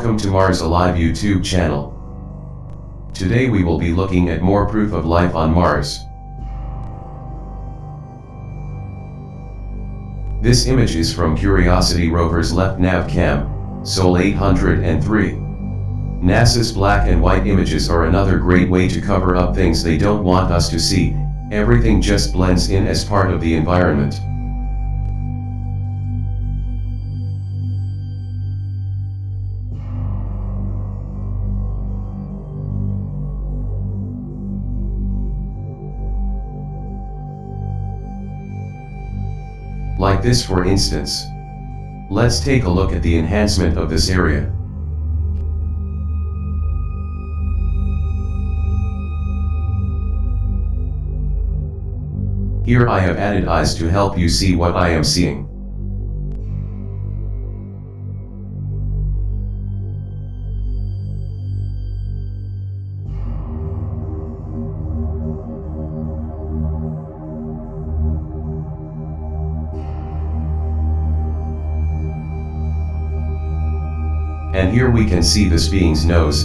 Welcome to Mars Alive YouTube channel. Today we will be looking at more proof of life on Mars. This image is from Curiosity rover's left nav cam, Sol 803. NASA's black and white images are another great way to cover up things they don't want us to see, everything just blends in as part of the environment. Like this for instance. Let's take a look at the enhancement of this area. Here I have added eyes to help you see what I am seeing. And here we can see this being's nose.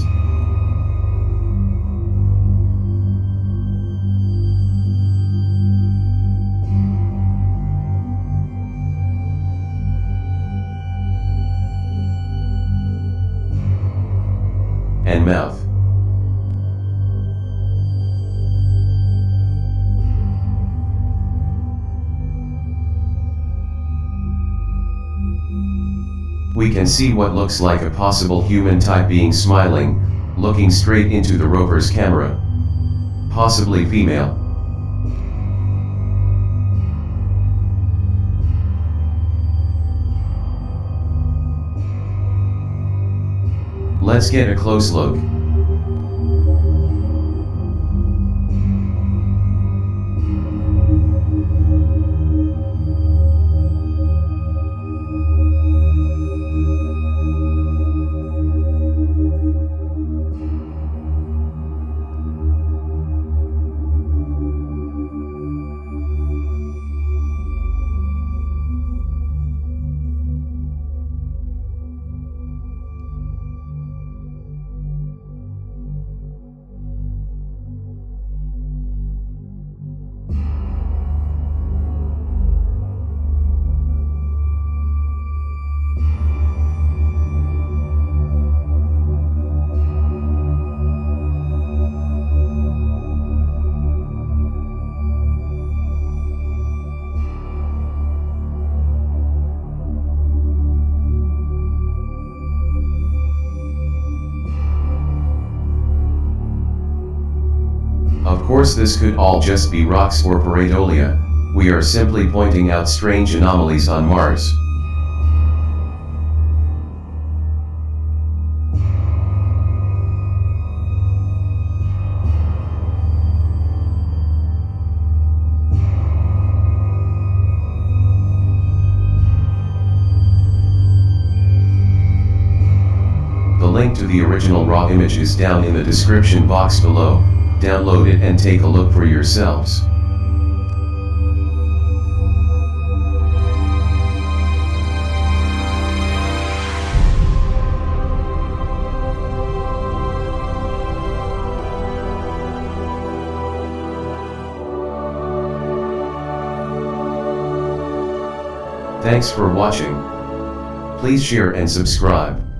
And mouth. We can see what looks like a possible human type being smiling, looking straight into the rover's camera. Possibly female. Let's get a close look. Course this could all just be rocks or pareidolia, we are simply pointing out strange anomalies on Mars. The link to the original raw image is down in the description box below, download it and take a look for yourselves. Thanks for watching. Please share and subscribe.